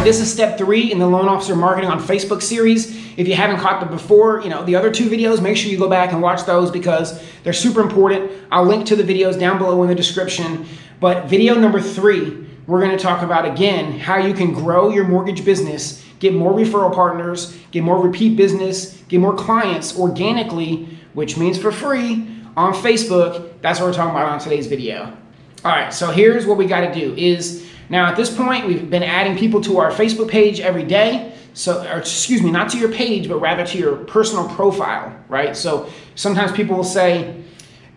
right, this is step three in the Loan Officer Marketing on Facebook series. If you haven't caught the before, you know, the other two videos, make sure you go back and watch those because they're super important. I'll link to the videos down below in the description. But video number three, we're gonna talk about again, how you can grow your mortgage business, get more referral partners, get more repeat business, get more clients organically, which means for free on Facebook. That's what we're talking about on today's video. All right, so here's what we gotta do is, now at this point, we've been adding people to our Facebook page every day. So, or excuse me, not to your page, but rather to your personal profile, right? So sometimes people will say,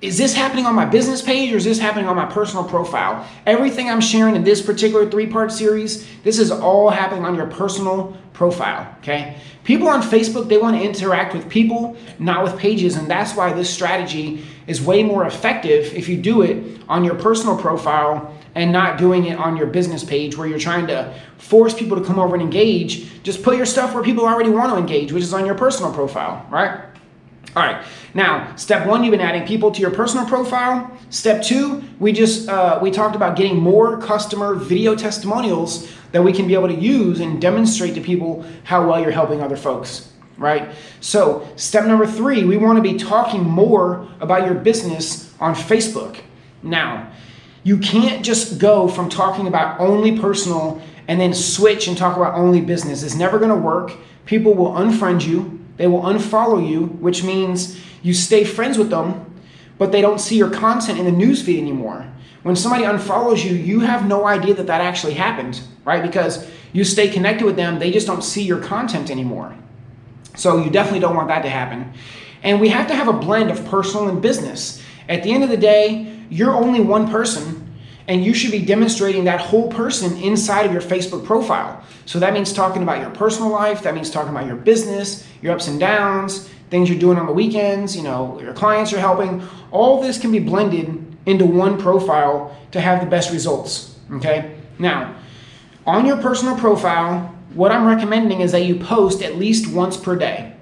is this happening on my business page or is this happening on my personal profile? Everything I'm sharing in this particular three-part series, this is all happening on your personal profile, okay? People on Facebook, they want to interact with people, not with pages, and that's why this strategy is way more effective if you do it on your personal profile and not doing it on your business page where you're trying to force people to come over and engage. Just put your stuff where people already want to engage, which is on your personal profile, right? All right, now step one, you've been adding people to your personal profile. Step two, we just, uh, we talked about getting more customer video testimonials that we can be able to use and demonstrate to people how well you're helping other folks, right? So step number three, we wanna be talking more about your business on Facebook. Now, you can't just go from talking about only personal and then switch and talk about only business. It's never gonna work. People will unfriend you they will unfollow you, which means you stay friends with them, but they don't see your content in the newsfeed anymore. When somebody unfollows you, you have no idea that that actually happened, right? Because you stay connected with them, they just don't see your content anymore. So you definitely don't want that to happen. And we have to have a blend of personal and business. At the end of the day, you're only one person and you should be demonstrating that whole person inside of your Facebook profile. So that means talking about your personal life, that means talking about your business, your ups and downs, things you're doing on the weekends, you know, your clients you're helping. All this can be blended into one profile to have the best results, okay? Now, on your personal profile, what I'm recommending is that you post at least once per day.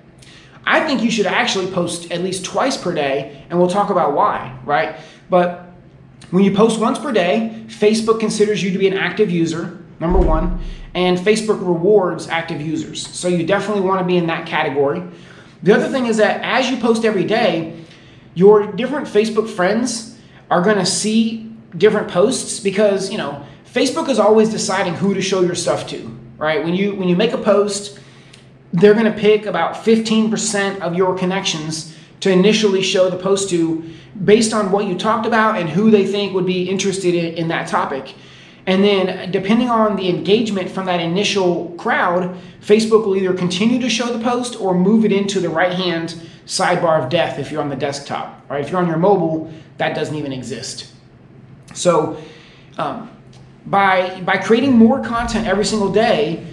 I think you should actually post at least twice per day, and we'll talk about why, right? But when you post once per day, Facebook considers you to be an active user, number one, and Facebook rewards active users. So you definitely want to be in that category. The other thing is that as you post every day, your different Facebook friends are going to see different posts because, you know, Facebook is always deciding who to show your stuff to, right? When you when you make a post, they're going to pick about 15% of your connections to initially show the post to based on what you talked about and who they think would be interested in, in that topic. And then depending on the engagement from that initial crowd, Facebook will either continue to show the post or move it into the right-hand sidebar of death if you're on the desktop, right? If you're on your mobile, that doesn't even exist. So um, by, by creating more content every single day,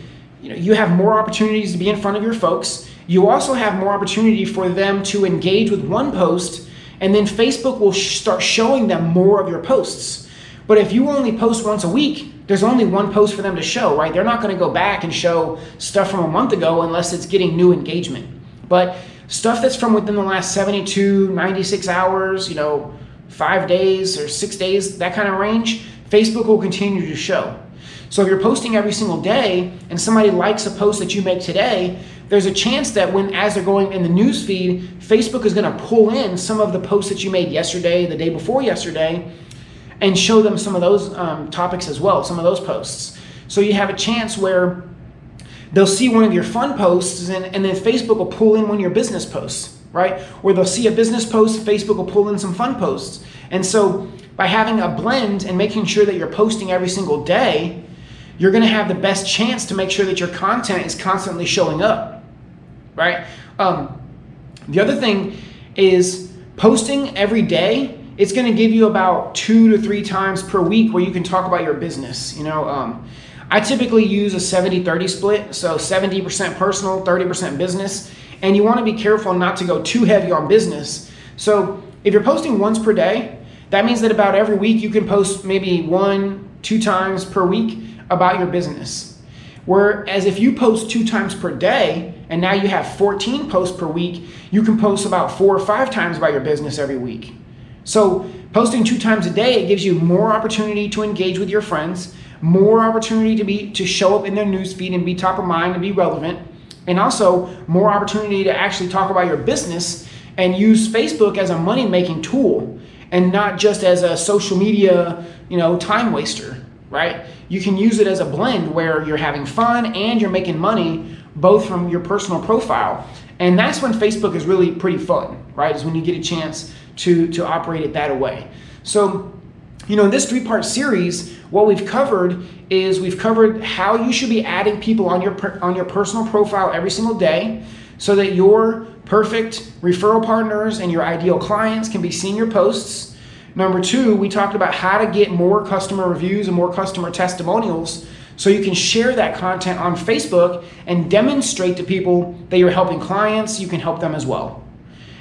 you know, you have more opportunities to be in front of your folks. You also have more opportunity for them to engage with one post and then Facebook will sh start showing them more of your posts. But if you only post once a week, there's only one post for them to show, right? They're not going to go back and show stuff from a month ago unless it's getting new engagement. But stuff that's from within the last 72, 96 hours, you know, five days or six days, that kind of range, Facebook will continue to show. So if you're posting every single day and somebody likes a post that you make today, there's a chance that when as they're going in the news feed, Facebook is going to pull in some of the posts that you made yesterday, the day before yesterday, and show them some of those um, topics as well, some of those posts. So you have a chance where they'll see one of your fun posts and, and then Facebook will pull in one of your business posts, right? Where they'll see a business post, Facebook will pull in some fun posts. And so by having a blend and making sure that you're posting every single day, you're to have the best chance to make sure that your content is constantly showing up right? Um, the other thing is posting every day. It's to give you about two to three times per week where you can talk about your business. You know, um, I typically use a 70-30 split, so 70% personal, 30% business, and you want to be careful not to go too heavy on business. So if you're posting once per day, that means that about every week you can post maybe one, two times per week about your business. Whereas if you post two times per day, and now you have 14 posts per week, you can post about four or five times about your business every week. So posting two times a day, it gives you more opportunity to engage with your friends, more opportunity to be to show up in their newsfeed and be top of mind and be relevant, and also more opportunity to actually talk about your business and use Facebook as a money making tool and not just as a social media, you know, time waster, right? You can use it as a blend where you're having fun and you're making money both from your personal profile. And that's when Facebook is really pretty fun, right? Is when you get a chance to to operate it that way. So, you know, in this three-part series, what we've covered is we've covered how you should be adding people on your on your personal profile every single day so that your perfect referral partners and your ideal clients can be seeing your posts. Number two, we talked about how to get more customer reviews and more customer testimonials so you can share that content on Facebook and demonstrate to people that you're helping clients, you can help them as well.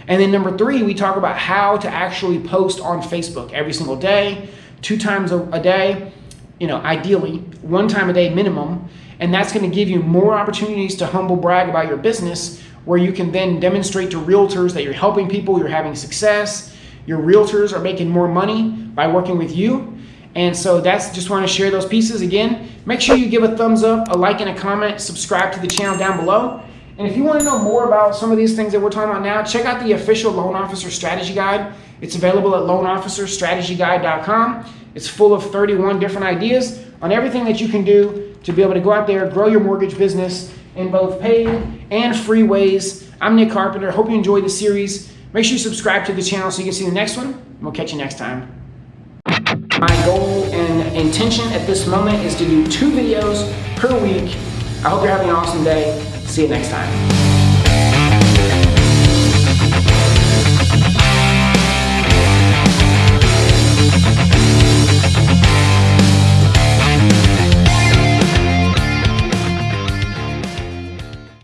And then number three, we talk about how to actually post on Facebook every single day, two times a, day, you know, ideally, one time a day minimum. And that's going to give you more opportunities to humble brag about your business where you can then demonstrate to realtors that you're helping people, you're having success, your realtors are making more money by working with you. And so that's just want to share those pieces again. Make sure you give a thumbs up, a like, and a comment. Subscribe to the channel down below. And if you want to know more about some of these things that we're talking about now, check out the official Loan Officer Strategy Guide. It's available at loanofficerstrategyguide.com. It's full of 31 different ideas on everything that you can do to be able to go out there, grow your mortgage business in both paid and free ways. I'm Nick Carpenter. Hope you enjoyed the series. Make sure you subscribe to the channel so you can see the next one. And we'll catch you next time. My goal and intention at this moment is to do two videos per week. I hope you're having an awesome day. See you next time.